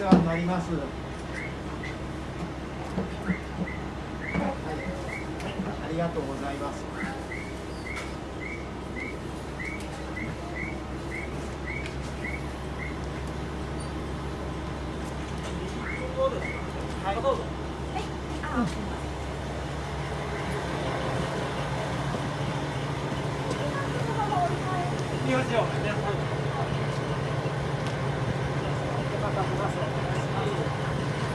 世話になります。ありがとうございます。はい、どうぞ。あ、すみません。いきますよ。Gracias.